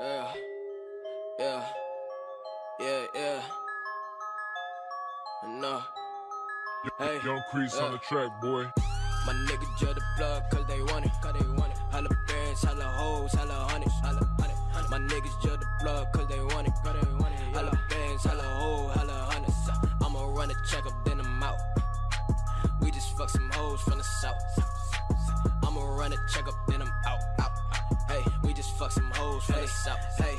Yeah, yeah, yeah, yeah. No. Uh, hey, Young Crease on the track, boy. My niggas judge the plug cause they want it, cause they want it. Holla bands, holla hoes, holla hundreds, holla hundred. My niggas judge the plug cause they want it, cause they want it. Holla bands, holla hoes, holla hundreds. I'ma run a check up, then I'm out. We just fuck some hoes from the south. I'ma run a check up, fuck some hoes from the south. Hey,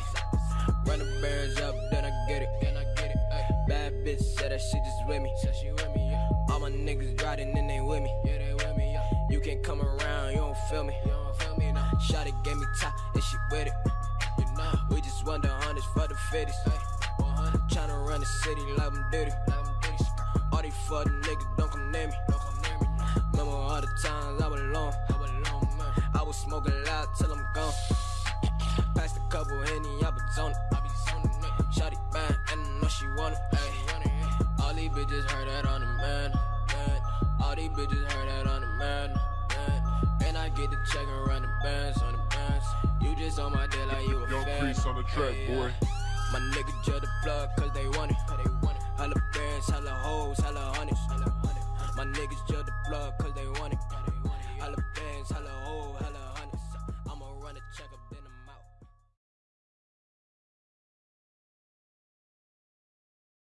run the bands up, then I get it, then I get it. Ay. Bad bitch said that she just with me, said she with me. Yeah. All my niggas riding and they with me. Yeah, they with me. Yeah. You can't come around, you don't feel me. You don't feel me now. Shotty gave me top and she with it. You know, we just won the hundreds for the fifties. Tryna run the city like I'm dirty. All these fucking niggas don't come near me. Don't come near me. Remember all the times I was alone. I was alone, man. I was smoking loud till I'm gone. These bitches heard that on the man. man. All these bitches heard that on the man. man. And I get the check and run the bands on the bands. You just on my dick like you a Young fan. Crease on the track, Ay, boy. yeah. My nigga judge the plug cause they want it. Holla bands, holla hoes, holla hundreds. My niggas judge the plug